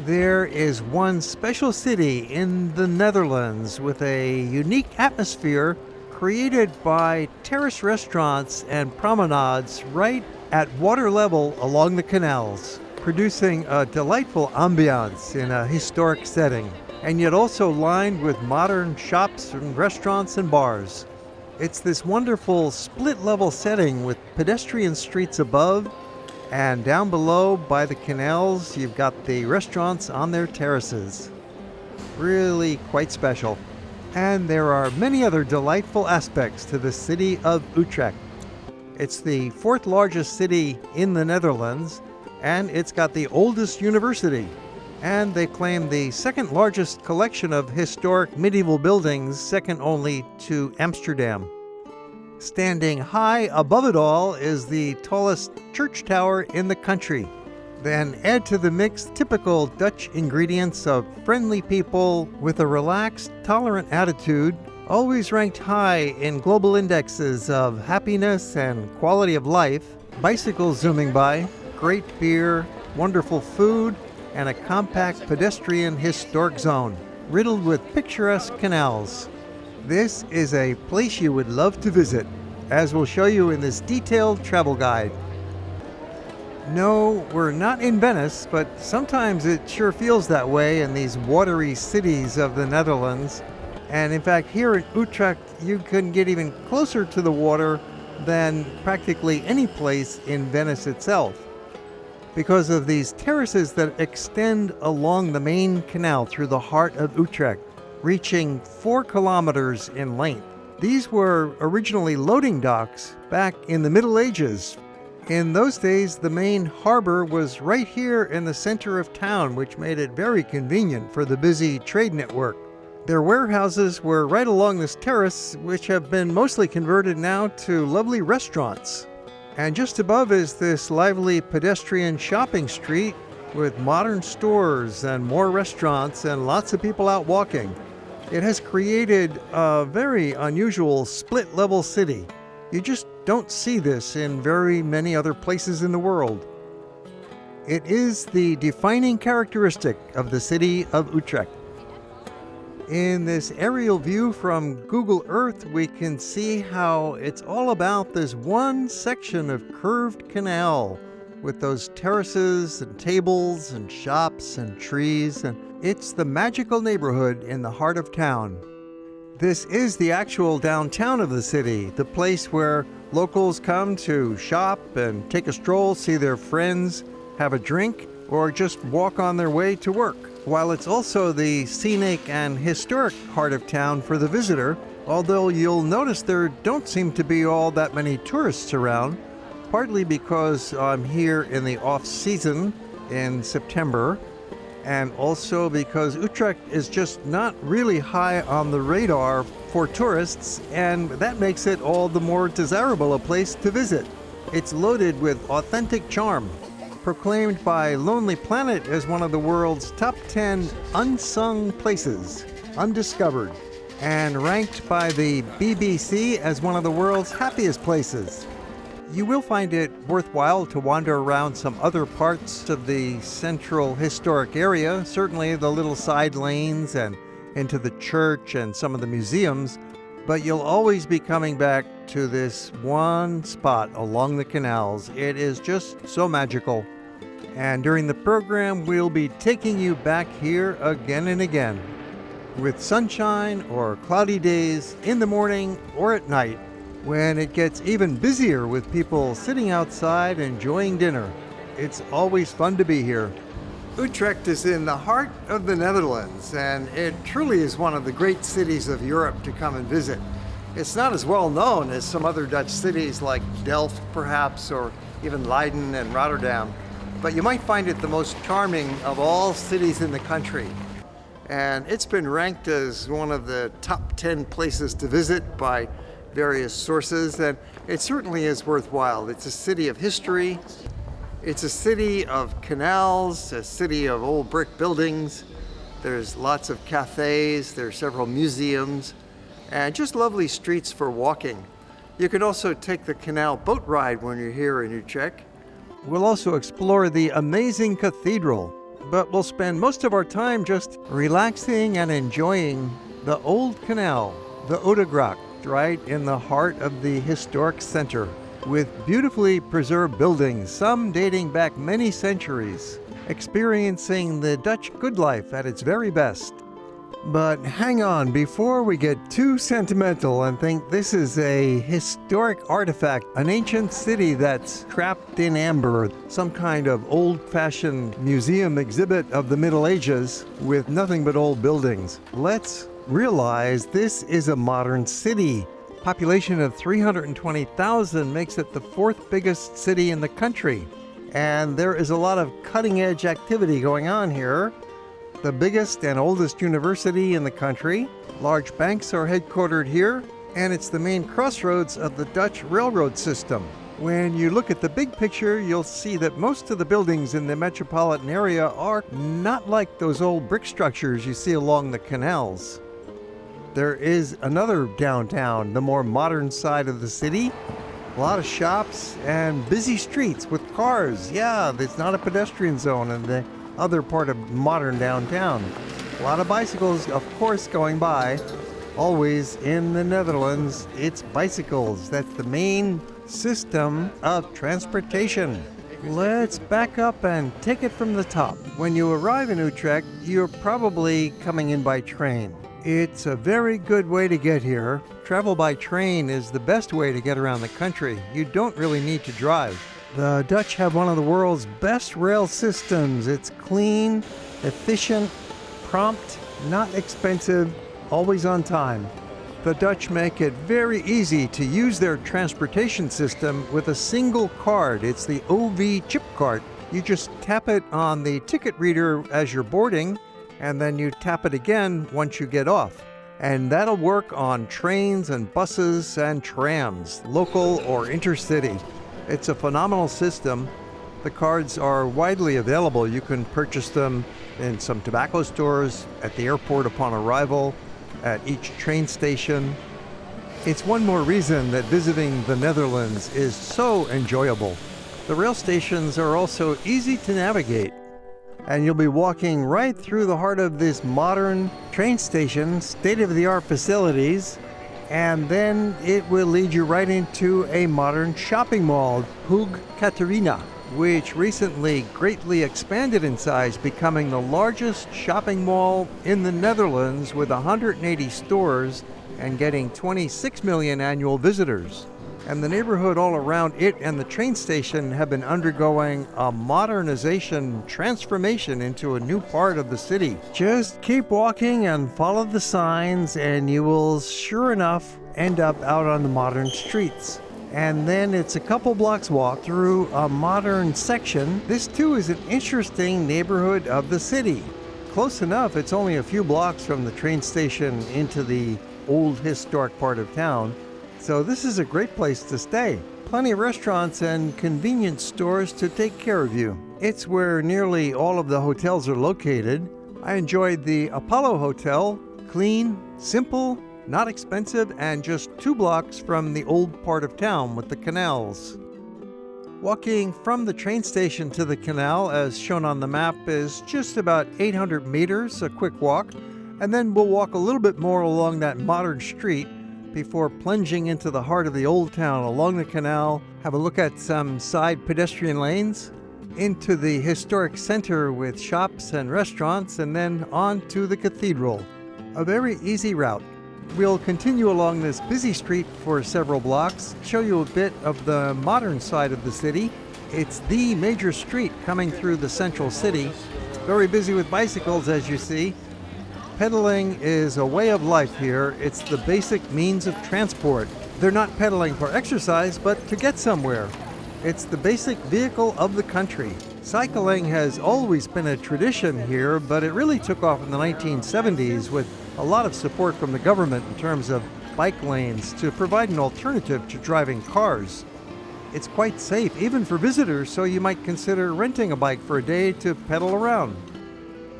There is one special city in the Netherlands with a unique atmosphere created by terrace restaurants and promenades right at water level along the canals, producing a delightful ambiance in a historic setting, and yet also lined with modern shops and restaurants and bars. It's this wonderful split level setting with pedestrian streets above, and down below by the canals, you've got the restaurants on their terraces. Really quite special and there are many other delightful aspects to the city of Utrecht. It's the fourth largest city in the Netherlands, and it's got the oldest university. And they claim the second largest collection of historic medieval buildings, second only to Amsterdam. Standing high above it all is the tallest church tower in the country. Then add to the mix typical Dutch ingredients of friendly people with a relaxed, tolerant attitude, always ranked high in global indexes of happiness and quality of life, bicycles zooming by, great beer, wonderful food, and a compact pedestrian historic zone, riddled with picturesque canals. This is a place you would love to visit, as we'll show you in this detailed travel guide. No, we're not in Venice, but sometimes it sure feels that way in these watery cities of the Netherlands. And in fact, here in Utrecht, you can get even closer to the water than practically any place in Venice itself because of these terraces that extend along the main canal through the heart of Utrecht, reaching four kilometers in length. These were originally loading docks back in the Middle Ages in those days, the main harbor was right here in the center of town, which made it very convenient for the busy trade network. Their warehouses were right along this terrace, which have been mostly converted now to lovely restaurants. And just above is this lively pedestrian shopping street with modern stores and more restaurants and lots of people out walking. It has created a very unusual split level city. You just don't see this in very many other places in the world. It is the defining characteristic of the city of Utrecht. In this aerial view from Google Earth, we can see how it's all about this one section of curved canal with those terraces and tables and shops and trees, and it's the magical neighborhood in the heart of town. This is the actual downtown of the city, the place where Locals come to shop and take a stroll, see their friends, have a drink, or just walk on their way to work. While it's also the scenic and historic heart of town for the visitor, although you'll notice there don't seem to be all that many tourists around, partly because I'm here in the off season in September, and also because Utrecht is just not really high on the radar for tourists, and that makes it all the more desirable a place to visit. It's loaded with authentic charm. Proclaimed by Lonely Planet as one of the world's top 10 unsung places, undiscovered, and ranked by the BBC as one of the world's happiest places. You will find it worthwhile to wander around some other parts of the central historic area, certainly the little side lanes and into the church and some of the museums, but you'll always be coming back to this one spot along the canals. It is just so magical. And during the program, we'll be taking you back here again and again. With sunshine or cloudy days, in the morning or at night, when it gets even busier with people sitting outside enjoying dinner. It's always fun to be here. Utrecht is in the heart of the Netherlands, and it truly is one of the great cities of Europe to come and visit. It's not as well known as some other Dutch cities like Delft, perhaps, or even Leiden and Rotterdam, but you might find it the most charming of all cities in the country. And it's been ranked as one of the top 10 places to visit by various sources, and it certainly is worthwhile. It's a city of history, it's a city of canals, a city of old brick buildings. There's lots of cafes, there are several museums, and just lovely streets for walking. You can also take the canal boat ride when you're here in Utrecht. We'll also explore the amazing cathedral, but we'll spend most of our time just relaxing and enjoying the old canal, the Oudegracht, right in the heart of the historic center, with beautifully preserved buildings, some dating back many centuries, experiencing the Dutch good life at its very best. But hang on, before we get too sentimental and think this is a historic artifact, an ancient city that's trapped in amber, some kind of old fashioned museum exhibit of the Middle Ages with nothing but old buildings, let's realize this is a modern city. Population of 320,000 makes it the fourth biggest city in the country. And there is a lot of cutting edge activity going on here the biggest and oldest university in the country. Large banks are headquartered here, and it's the main crossroads of the Dutch railroad system. When you look at the big picture, you'll see that most of the buildings in the metropolitan area are not like those old brick structures you see along the canals. There is another downtown, the more modern side of the city. A lot of shops and busy streets with cars. Yeah, it's not a pedestrian zone, and the other part of modern downtown. A lot of bicycles, of course, going by. Always in the Netherlands, it's bicycles. That's the main system of transportation. Let's back up and take it from the top. When you arrive in Utrecht, you're probably coming in by train. It's a very good way to get here. Travel by train is the best way to get around the country. You don't really need to drive. The Dutch have one of the world's best rail systems. It's clean, efficient, prompt, not expensive, always on time. The Dutch make it very easy to use their transportation system with a single card. It's the OV chip card. You just tap it on the ticket reader as you're boarding, and then you tap it again once you get off. And that'll work on trains and buses and trams, local or intercity. It's a phenomenal system. The cards are widely available. You can purchase them in some tobacco stores, at the airport upon arrival, at each train station. It's one more reason that visiting the Netherlands is so enjoyable. The rail stations are also easy to navigate, and you'll be walking right through the heart of this modern train station, state of the art facilities, and then it will lead you right into a modern shopping mall, Hoog Catharijne, which recently greatly expanded in size, becoming the largest shopping mall in the Netherlands with 180 stores and getting 26 million annual visitors and the neighborhood all around it and the train station have been undergoing a modernization transformation into a new part of the city. Just keep walking and follow the signs, and you will sure enough end up out on the modern streets. And then it's a couple blocks walk through a modern section. This too is an interesting neighborhood of the city. Close enough, it's only a few blocks from the train station into the old historic part of town. So this is a great place to stay. Plenty of restaurants and convenience stores to take care of you. It's where nearly all of the hotels are located. I enjoyed the Apollo Hotel, clean, simple, not expensive, and just two blocks from the old part of town with the canals. Walking from the train station to the canal, as shown on the map, is just about 800 meters, a quick walk, and then we'll walk a little bit more along that modern street before plunging into the heart of the old town along the canal, have a look at some side pedestrian lanes, into the historic center with shops and restaurants, and then on to the cathedral. A very easy route. We'll continue along this busy street for several blocks, show you a bit of the modern side of the city. It's the major street coming through the central city. Very busy with bicycles, as you see, Pedaling is a way of life here. It's the basic means of transport. They're not pedaling for exercise, but to get somewhere. It's the basic vehicle of the country. Cycling has always been a tradition here, but it really took off in the 1970s with a lot of support from the government in terms of bike lanes to provide an alternative to driving cars. It's quite safe, even for visitors, so you might consider renting a bike for a day to pedal around.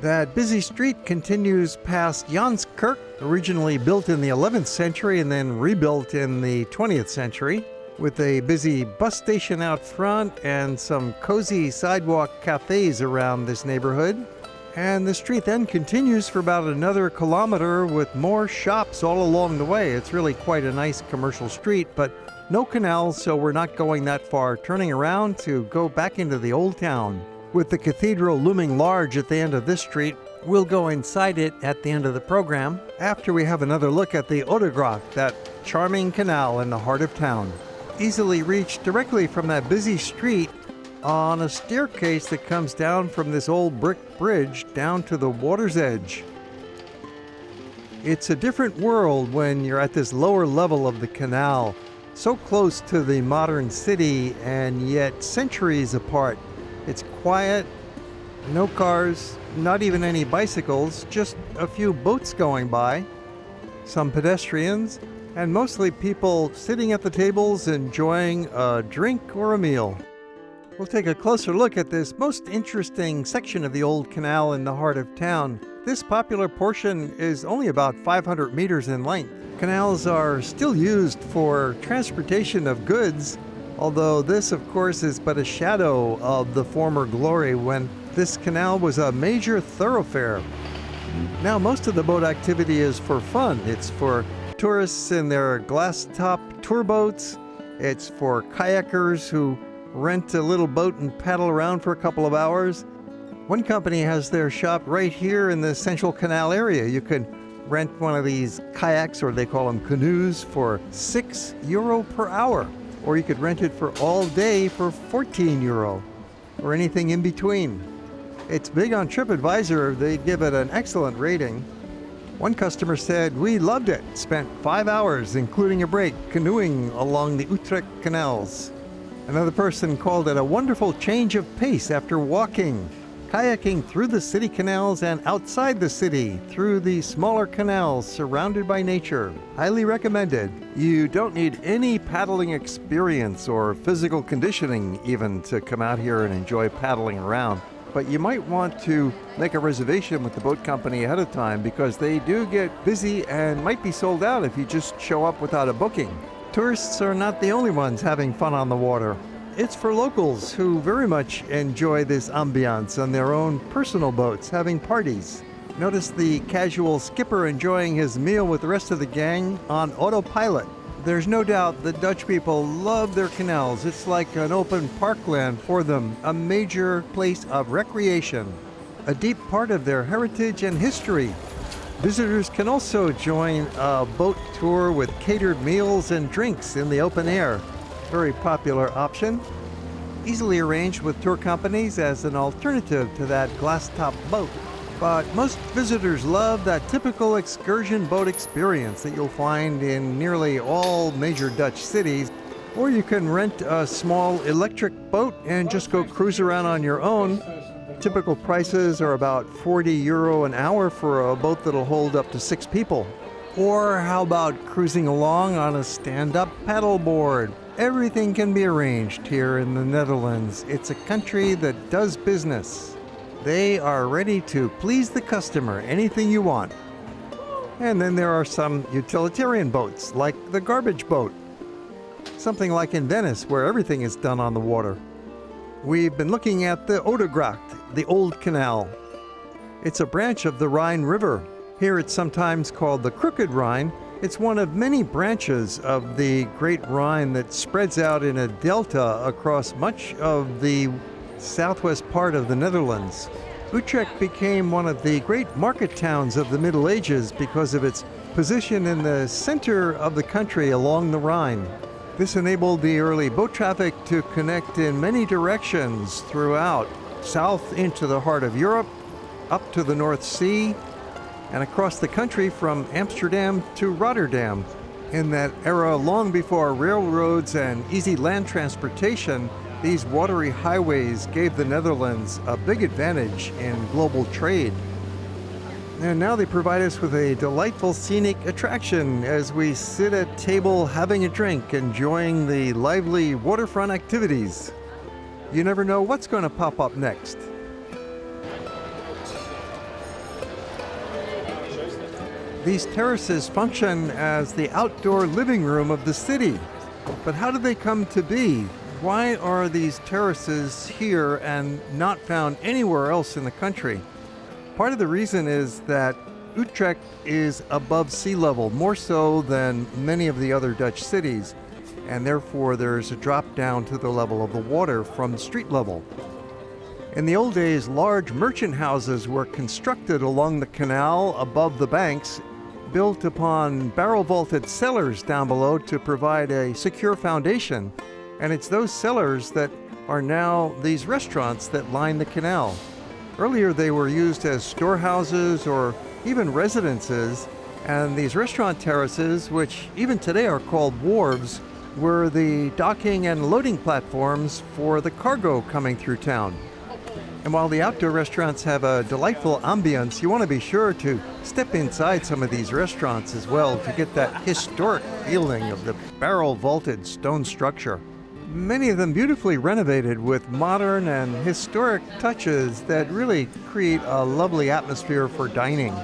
That busy street continues past Janskerk, originally built in the 11th century and then rebuilt in the 20th century, with a busy bus station out front and some cozy sidewalk cafes around this neighborhood. And the street then continues for about another kilometer with more shops all along the way. It's really quite a nice commercial street, but no canals, so we're not going that far, turning around to go back into the old town. With the cathedral looming large at the end of this street, we'll go inside it at the end of the program after we have another look at the Oudegracht, that charming canal in the heart of town. Easily reached directly from that busy street on a staircase that comes down from this old brick bridge down to the water's edge. It's a different world when you're at this lower level of the canal so close to the modern city and yet centuries apart. It's quiet, no cars, not even any bicycles, just a few boats going by, some pedestrians, and mostly people sitting at the tables enjoying a drink or a meal. We'll take a closer look at this most interesting section of the old canal in the heart of town. This popular portion is only about 500 meters in length. Canals are still used for transportation of goods, although this, of course, is but a shadow of the former glory when this canal was a major thoroughfare. Now, most of the boat activity is for fun. It's for tourists in their glass top tour boats, it's for kayakers who rent a little boat and paddle around for a couple of hours. One company has their shop right here in the Central Canal area. You can rent one of these kayaks, or they call them canoes, for 6 euro per hour. Or you could rent it for all day for 14 euro, or anything in between. It's big on TripAdvisor. They give it an excellent rating. One customer said, We loved it. Spent five hours, including a break, canoeing along the Utrecht canals. Another person called it a wonderful change of pace after walking kayaking through the city canals and outside the city through the smaller canals surrounded by nature. Highly recommended. You don't need any paddling experience or physical conditioning even to come out here and enjoy paddling around. But you might want to make a reservation with the boat company ahead of time because they do get busy and might be sold out if you just show up without a booking. Tourists are not the only ones having fun on the water. It's for locals who very much enjoy this ambiance on their own personal boats, having parties. Notice the casual skipper enjoying his meal with the rest of the gang on autopilot. There's no doubt the Dutch people love their canals. It's like an open parkland for them, a major place of recreation, a deep part of their heritage and history. Visitors can also join a boat tour with catered meals and drinks in the open air very popular option. Easily arranged with tour companies as an alternative to that glass top boat. But most visitors love that typical excursion boat experience that you'll find in nearly all major Dutch cities. Or you can rent a small electric boat and just go cruise around on your own. Typical prices are about 40 euro an hour for a boat that'll hold up to six people. Or how about cruising along on a stand up paddleboard? Everything can be arranged here in the Netherlands. It's a country that does business. They are ready to please the customer, anything you want. And then there are some utilitarian boats, like the garbage boat. Something like in Venice, where everything is done on the water. We've been looking at the Oudegracht, the Old Canal. It's a branch of the Rhine River. Here it's sometimes called the Crooked Rhine it's one of many branches of the Great Rhine that spreads out in a delta across much of the southwest part of the Netherlands. Utrecht became one of the great market towns of the Middle Ages because of its position in the center of the country along the Rhine. This enabled the early boat traffic to connect in many directions throughout, south into the heart of Europe, up to the North Sea, and across the country from Amsterdam to Rotterdam. In that era, long before railroads and easy land transportation, these watery highways gave the Netherlands a big advantage in global trade. And now they provide us with a delightful scenic attraction as we sit at table having a drink, enjoying the lively waterfront activities. You never know what's going to pop up next. These terraces function as the outdoor living room of the city. But how did they come to be? Why are these terraces here and not found anywhere else in the country? Part of the reason is that Utrecht is above sea level, more so than many of the other Dutch cities, and therefore there's a drop down to the level of the water from street level. In the old days, large merchant houses were constructed along the canal above the banks, built upon barrel vaulted cellars down below to provide a secure foundation. And it's those cellars that are now these restaurants that line the canal. Earlier, they were used as storehouses or even residences, and these restaurant terraces, which even today are called wharves, were the docking and loading platforms for the cargo coming through town. And while the outdoor restaurants have a delightful ambience, you want to be sure to step inside some of these restaurants as well to get that historic feeling of the barrel vaulted stone structure many of them beautifully renovated with modern and historic touches that really create a lovely atmosphere for dining.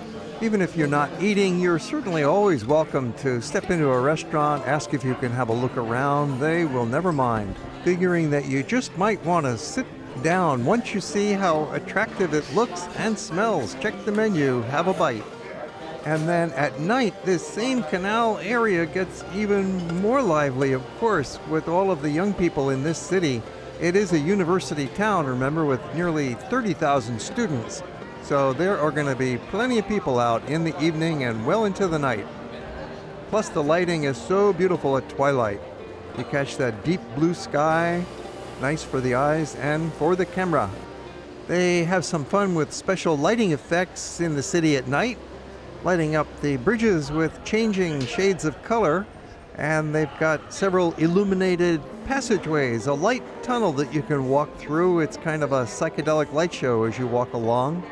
Even if you're not eating, you're certainly always welcome to step into a restaurant, ask if you can have a look around. They will never mind, figuring that you just might want to sit down once you see how attractive it looks and smells. Check the menu, have a bite. And then at night, this same canal area gets even more lively, of course, with all of the young people in this city. It is a university town, remember, with nearly 30,000 students. So there are going to be plenty of people out in the evening and well into the night. Plus, the lighting is so beautiful at twilight. You catch that deep blue sky, nice for the eyes and for the camera. They have some fun with special lighting effects in the city at night lighting up the bridges with changing shades of color. And they've got several illuminated passageways, a light tunnel that you can walk through. It's kind of a psychedelic light show as you walk along.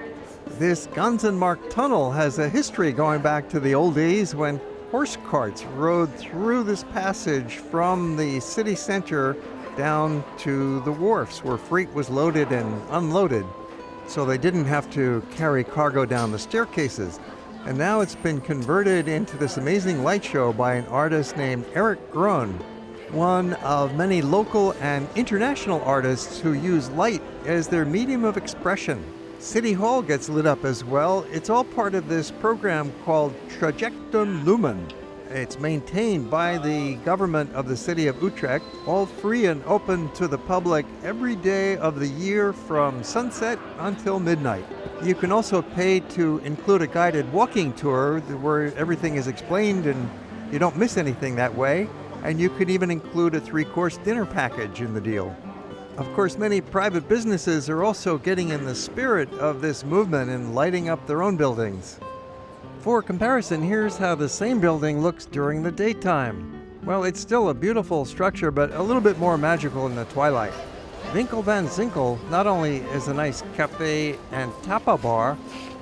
This Ganzenmarkt tunnel has a history going back to the old days when horse carts rode through this passage from the city center down to the wharfs where freight was loaded and unloaded. So they didn't have to carry cargo down the staircases. And now it's been converted into this amazing light show by an artist named Eric Groen, one of many local and international artists who use light as their medium of expression. City Hall gets lit up as well. It's all part of this program called Trajectum Lumen. It's maintained by the government of the city of Utrecht, all free and open to the public every day of the year from sunset until midnight. You can also pay to include a guided walking tour where everything is explained and you don't miss anything that way. And you could even include a three course dinner package in the deal. Of course, many private businesses are also getting in the spirit of this movement and lighting up their own buildings. For comparison, here's how the same building looks during the daytime. Well, it's still a beautiful structure, but a little bit more magical in the twilight. Winkel van Sinkel not only is a nice cafe and tapa bar,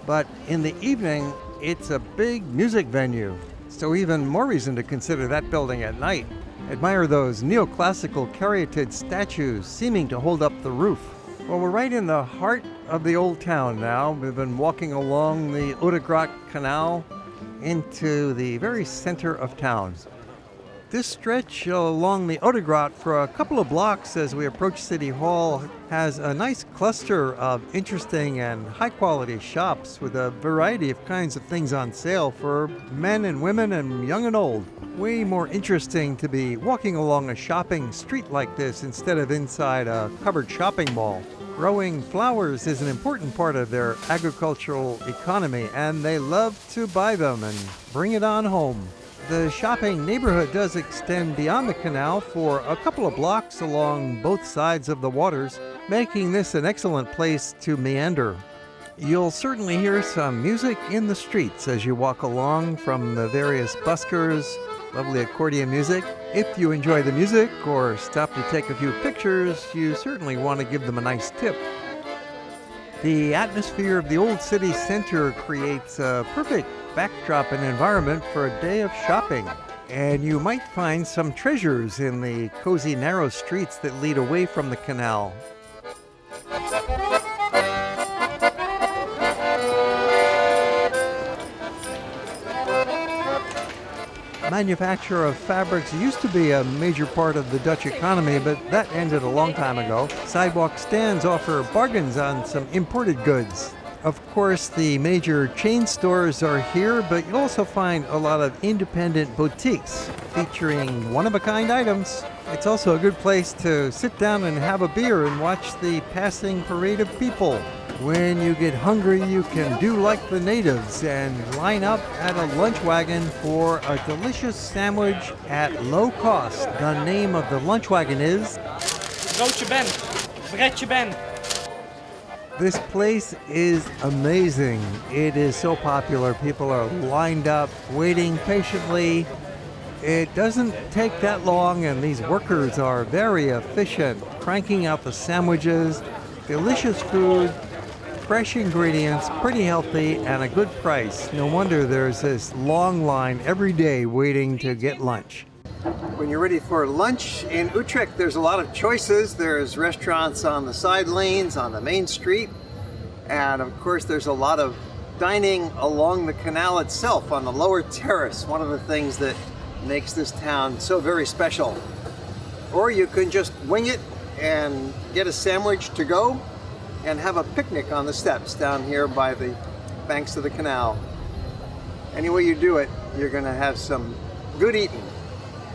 but in the evening, it's a big music venue. So even more reason to consider that building at night. Admire those neoclassical caryatid statues seeming to hold up the roof. Well, we're right in the heart of the old town now. We've been walking along the Oudegracht Canal into the very center of town. This stretch along the Oudegracht for a couple of blocks as we approach City Hall has a nice cluster of interesting and high quality shops with a variety of kinds of things on sale for men and women and young and old. Way more interesting to be walking along a shopping street like this instead of inside a covered shopping mall. Growing flowers is an important part of their agricultural economy, and they love to buy them and bring it on home. The shopping neighborhood does extend beyond the canal for a couple of blocks along both sides of the waters, making this an excellent place to meander. You'll certainly hear some music in the streets as you walk along from the various buskers, lovely accordion music. If you enjoy the music or stop to take a few pictures, you certainly want to give them a nice tip. The atmosphere of the old city center creates a perfect backdrop and environment for a day of shopping. And you might find some treasures in the cozy, narrow streets that lead away from the canal. Manufacture of fabrics used to be a major part of the Dutch economy, but that ended a long time ago. Sidewalk stands offer bargains on some imported goods. Of course, the major chain stores are here, but you'll also find a lot of independent boutiques featuring one of a kind items. It's also a good place to sit down and have a beer and watch the passing parade of people. When you get hungry, you can do like the natives and line up at a lunch wagon for a delicious sandwich at low cost. The name of the lunch wagon is Broodje Ben. Ben. This place is amazing. It is so popular. People are lined up, waiting patiently. It doesn't take that long, and these workers are very efficient, cranking out the sandwiches, delicious food, fresh ingredients, pretty healthy, and a good price. No wonder there's this long line every day waiting to get lunch. When you're ready for lunch in Utrecht, there's a lot of choices. There's restaurants on the side lanes, on the main street, and of course there's a lot of dining along the canal itself on the lower terrace, one of the things that makes this town so very special. Or you can just wing it and get a sandwich to go and have a picnic on the steps down here by the banks of the canal. Any way you do it, you're gonna have some good eating.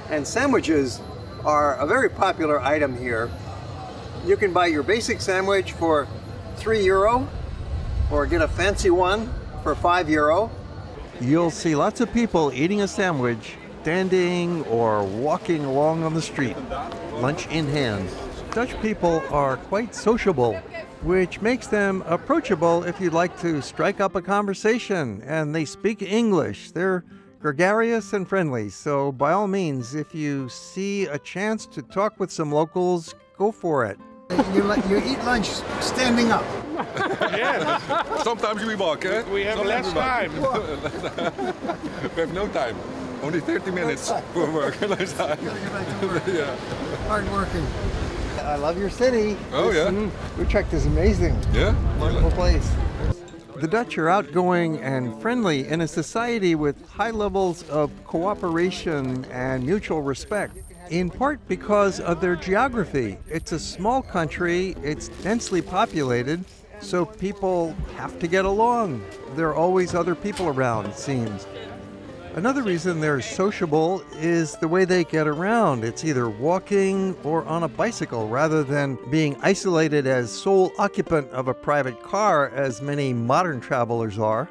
And sandwiches are a very popular item here. You can buy your basic sandwich for three euro or get a fancy one for five euro. You'll see lots of people eating a sandwich, standing or walking along on the street, lunch in hand. Dutch people are quite sociable, which makes them approachable if you'd like to strike up a conversation. And they speak English. They're gregarious and friendly. So, by all means, if you see a chance to talk with some locals, go for it. You, you eat lunch standing up. Sometimes we walk, eh? We have Sometimes less time. We have no time. Only 30 minutes for work. Less time. yeah. Hard working. I love your city. Oh, This- yeah? mm, Utrecht is amazing. Yeah? Wonderful place. The Dutch are outgoing and friendly in a society with high levels of cooperation and mutual respect, in part because of their geography. It's a small country, it's densely populated, so people have to get along. There are always other people around, it seems. Another reason they're sociable is the way they get around. It's either walking or on a bicycle rather than being isolated as sole occupant of a private car, as many modern travelers are.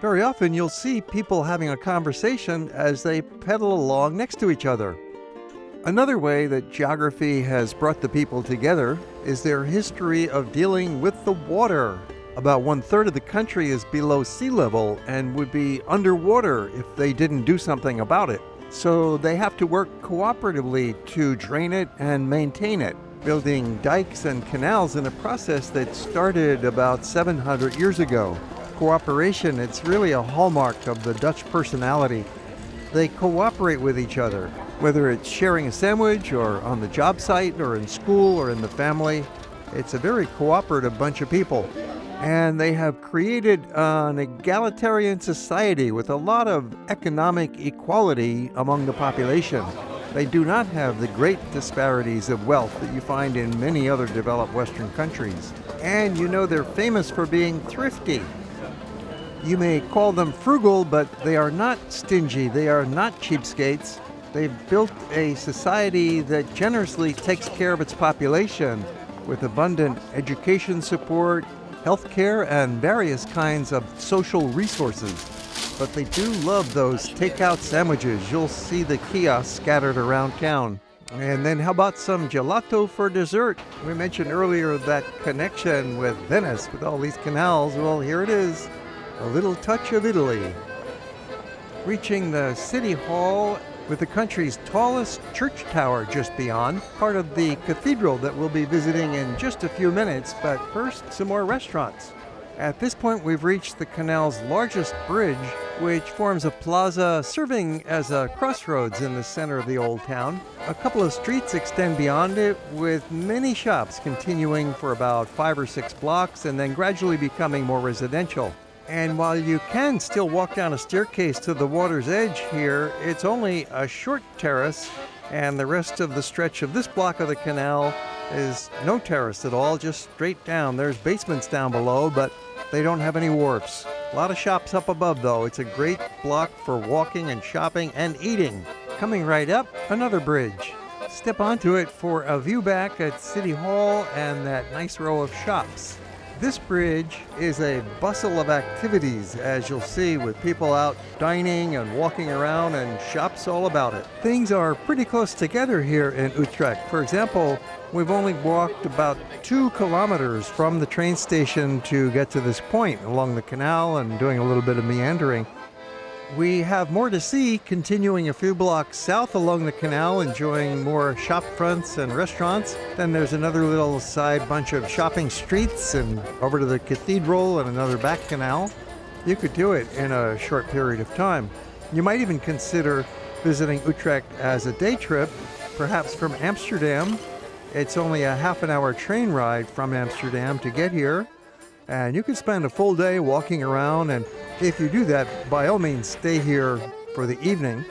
Very often you'll see people having a conversation as they pedal along next to each other. Another way that geography has brought the people together is their history of dealing with the water. About one third of the country is below sea level and would be underwater if they didn't do something about it. So they have to work cooperatively to drain it and maintain it, building dikes and canals in a process that started about 700 years ago. Cooperation, it's really a hallmark of the Dutch personality. They cooperate with each other, whether it's sharing a sandwich or on the job site or in school or in the family. It's a very cooperative bunch of people. And they have created an egalitarian society with a lot of economic equality among the population. They do not have the great disparities of wealth that you find in many other developed Western countries. And you know they're famous for being thrifty. You may call them frugal, but they are not stingy. They are not cheapskates. They've built a society that generously takes care of its population with abundant education support, health care, and various kinds of social resources. But they do love those takeout sandwiches. You'll see the kiosks scattered around town. And then how about some gelato for dessert? We mentioned earlier that connection with Venice, with all these canals. Well, here it is. A little touch of Italy. Reaching the City Hall with the country's tallest church tower just beyond, part of the cathedral that we'll be visiting in just a few minutes, but first, some more restaurants. At this point, we've reached the canal's largest bridge, which forms a plaza serving as a crossroads in the center of the old town. A couple of streets extend beyond it, with many shops continuing for about five or six blocks and then gradually becoming more residential. And while you can still walk down a staircase to the water's edge here, it's only a short terrace, and the rest of the stretch of this block of the canal is no terrace at all, just straight down. There's basements down below, but They don't have any wharfs. A lot of shops up above, though. It's a great block for walking and shopping and eating. Coming right up, another bridge. Step onto it for a view back at City Hall and that nice row of shops. This bridge is a bustle of activities, as you'll see, with people out dining and walking around and shops all about it. Things are pretty close together here in Utrecht. For example, we've only walked about two kilometers from the train station to get to this point along the canal and doing a little bit of meandering. We have more to see continuing a few blocks south along the canal, enjoying more shop fronts and restaurants. Then there's another little side bunch of shopping streets and over to the cathedral and another back canal. You could do it in a short period of time. You might even consider visiting Utrecht as a day trip, perhaps from Amsterdam. It's only a half an hour train ride from Amsterdam to get here. And you can spend a full day walking around and if you do that, by all means, stay here for the evening.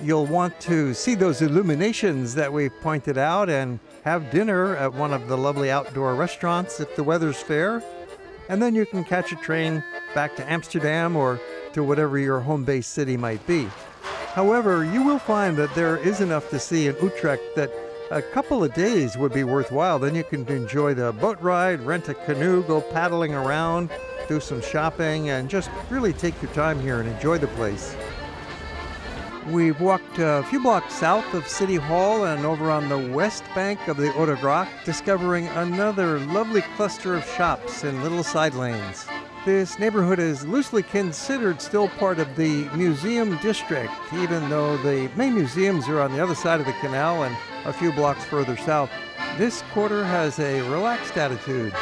You'll want to see those illuminations that we've pointed out and have dinner at one of the lovely outdoor restaurants if the weather's fair. And then you can catch a train back to Amsterdam or to whatever your home base city might be. However, you will find that there is enough to see in Utrecht that a couple of days would be worthwhile. Then you can enjoy the boat ride, rent a canoe, go paddling around, do some shopping, and just really take your time here and enjoy the place. We've walked a few blocks south of City Hall and over on the west bank of the Oudegracht, discovering another lovely cluster of shops in little side lanes. This neighborhood is loosely considered still part of the museum district, even though the main museums are on the other side of the canal and a few blocks further south. This quarter has a relaxed attitude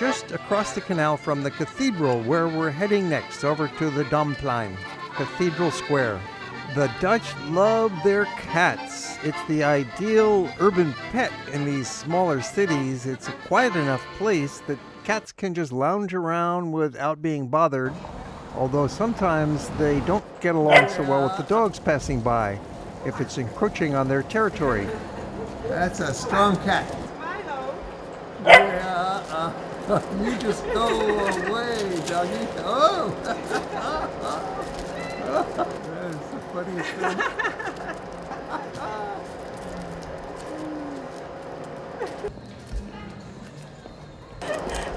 just across the canal from the cathedral where we're heading next over to the Domplein, Cathedral Square. The Dutch love their cats. It's the ideal urban pet in these smaller cities. It's a quiet enough place that cats can just lounge around without being bothered, although sometimes they don't get along so well with the dogs passing by if it's encroaching on their territory. That's a strong cat. Yeah, uh, you just go away, doggy. Oh! That's the funniest thing.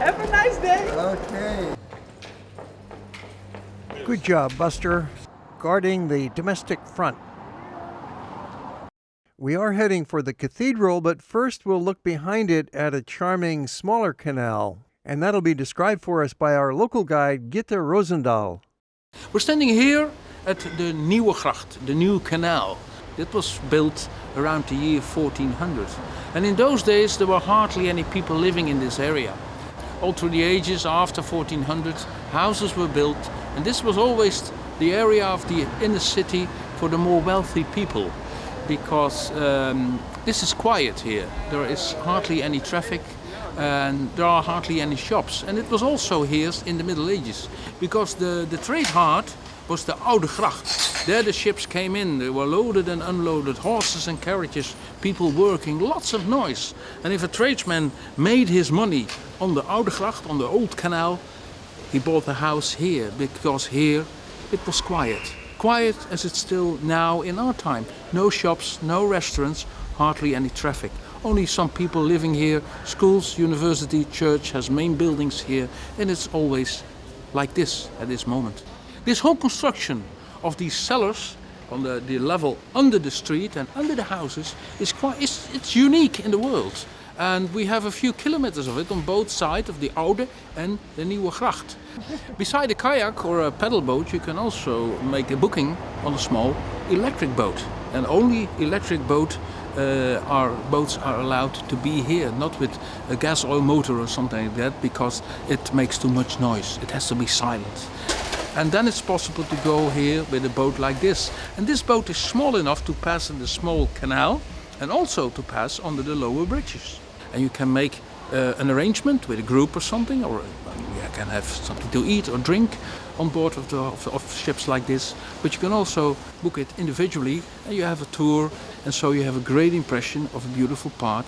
Have a nice day. Okay. Good job, Buster, guarding the domestic front. We are heading for the cathedral, but first we'll look behind it at a charming smaller canal, and that'll be described for us by our local guide, Gitte Rosendahl. We're standing here at the Nieuwe Gracht, the new canal. It was built around the year 1400. And in those days there were hardly any people living in this area. All through the ages after 1400, houses were built, and this was always the area of the inner city for the more wealthy people. Because um, this is quiet here. There is hardly any traffic and there are hardly any shops. And it was also here in the Middle Ages because the, the trade heart was the Oude Gracht. There the ships came in, they were loaded and unloaded, horses and carriages, people working, lots of noise. And if a tradesman made his money on the Oude Gracht, on the old canal, he bought a house here because here it was quiet. Quiet as it's still now in our time. No shops, no restaurants, hardly any traffic. Only some people living here, schools, university, church has main buildings here, and it's always like this at this moment. This whole construction of these cellars on the, the level under the street and under the houses is quite it's, it's unique in the world. And we have a few kilometers of it on both sides of the Oude and the Nieuwe Gracht. Beside a kayak or a paddle boat, you can also make a booking on a small electric boat. And only electric boat uh, our boats are allowed to be here, not with a gas oil motor or something like that, because it makes too much noise. It has to be silent. And then it's possible to go here with a boat like this. And this boat is small enough to pass in the small canal and also to pass under the lower bridges. And you can make uh, an arrangement with a group or something, or uh, you can have something to eat or drink on board of, the, of, of ships like this. But you can also book it individually and you have a tour and so you have a great impression of a beautiful part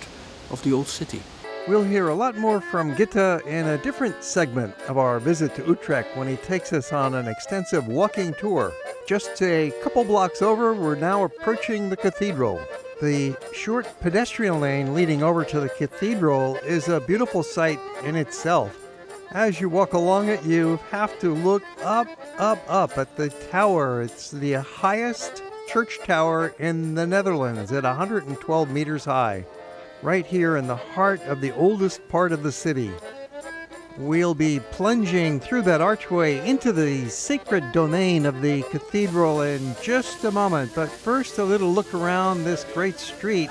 of the old city. We'll hear a lot more from Gitta in a different segment of our visit to Utrecht when he takes us on an extensive walking tour. Just a couple blocks over, we're now approaching the cathedral. The short pedestrian lane leading over to the cathedral is a beautiful sight in itself. As you walk along it, you have to look up, up, up at the tower. It's the highest church tower in the Netherlands at 112 meters high, right here in the heart of the oldest part of the city. We'll be plunging through that archway into the sacred domain of the cathedral in just a moment, but first a little look around this great street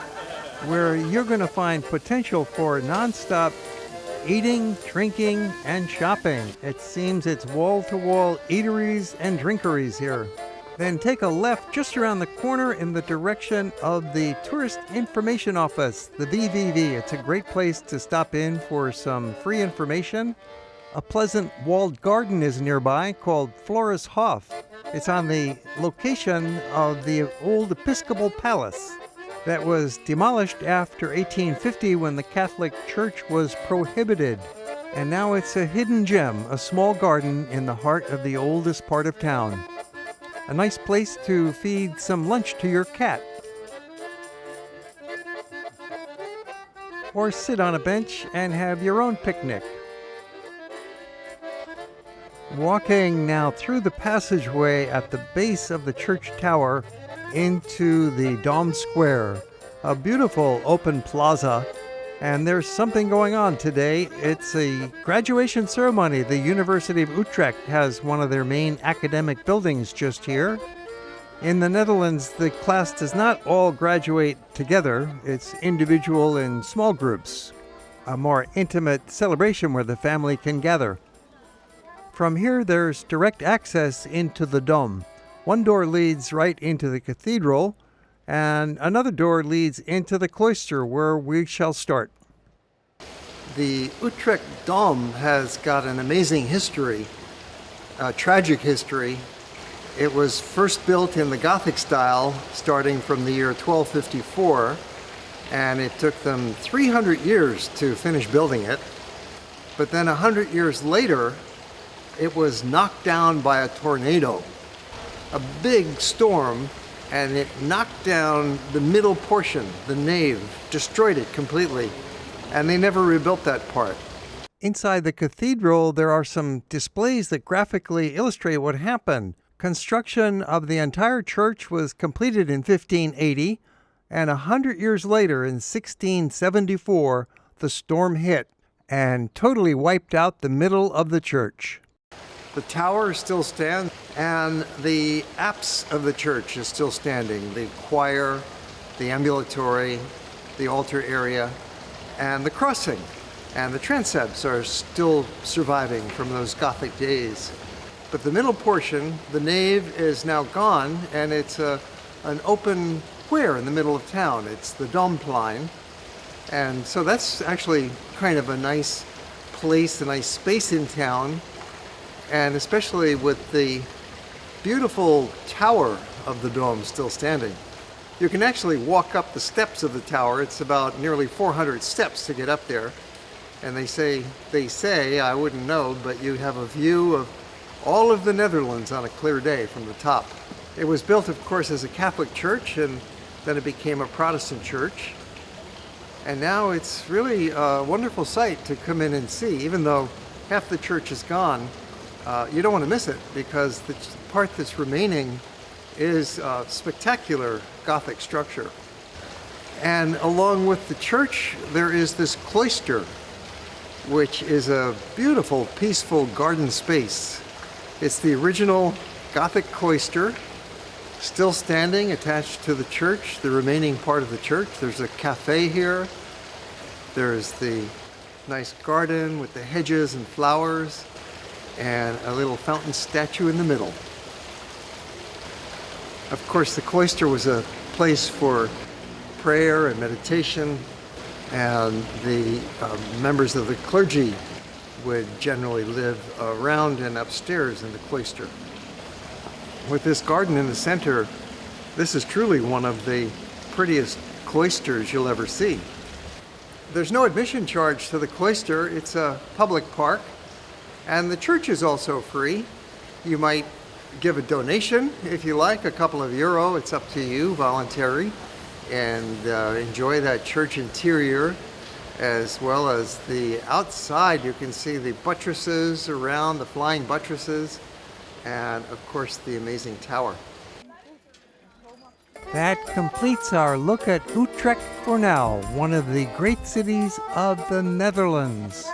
where you're going to find potential for nonstop eating, drinking, and shopping. It seems it's wall to wall eateries and drinkeries here. Then take a left just around the corner in the direction of the Tourist Information Office, the VVV. It's a great place to stop in for some free information. A pleasant walled garden is nearby called Flora's Hof. It's on the location of the old Episcopal Palace that was demolished after 1850 when the Catholic Church was prohibited. And now it's a hidden gem, a small garden in the heart of the oldest part of town. A nice place to feed some lunch to your cat. Or sit on a bench and have your own picnic. Walking now through the passageway at the base of the church tower into the Dom Square, a beautiful open plaza and there's something going on today. It's a graduation ceremony. The University of Utrecht has one of their main academic buildings just here. In the Netherlands, the class does not all graduate together, it's individual in small groups, a more intimate celebration where the family can gather. From here, there's direct access into the Dom. One door leads right into the cathedral, and another door leads into the cloister where we shall start. The Utrecht Dom has got an amazing history, a tragic history. It was first built in the Gothic style starting from the year 1254 and it took them 300 years to finish building it. But then 100 years later, it was knocked down by a tornado, a big storm and it knocked down the middle portion, the nave, destroyed it completely, and they never rebuilt that part. Inside the cathedral, there are some displays that graphically illustrate what happened. Construction of the entire church was completed in 1580, and a hundred years later, in 1674, the storm hit and totally wiped out the middle of the church. The tower still stands, and the apse of the church is still standing. The choir, the ambulatory, the altar area, and the crossing. And the transepts are still surviving from those Gothic days. But the middle portion, the nave, is now gone, and it's a, an open square in the middle of town. It's the Domplein. And so that's actually kind of a nice place, a nice space in town and especially with the beautiful tower of the dome still standing. You can actually walk up the steps of the tower. It's about nearly 400 steps to get up there. And they say, they say, I wouldn't know, but you have a view of all of the Netherlands on a clear day from the top. It was built, of course, as a Catholic church, and then it became a Protestant church. And now it's really a wonderful sight to come in and see, even though half the church is gone uh, you don't want to miss it because the part that's remaining is a spectacular Gothic structure. And along with the church, there is this cloister, which is a beautiful, peaceful garden space. It's the original Gothic cloister, still standing attached to the church, the remaining part of the church. There's a cafe here. There's the nice garden with the hedges and flowers and a little fountain statue in the middle. Of course, the cloister was a place for prayer and meditation, and the uh, members of the clergy would generally live around and upstairs in the cloister. With this garden in the center, this is truly one of the prettiest cloisters you'll ever see. There's no admission charge to the cloister, it's a public park, and the church is also free. You might give a donation if you like, a couple of euro, it's up to you, voluntary, and uh, enjoy that church interior as well as the outside. You can see the buttresses around, the flying buttresses, and of course the amazing tower. That completes our look at Utrecht for now, one of the great cities of the Netherlands.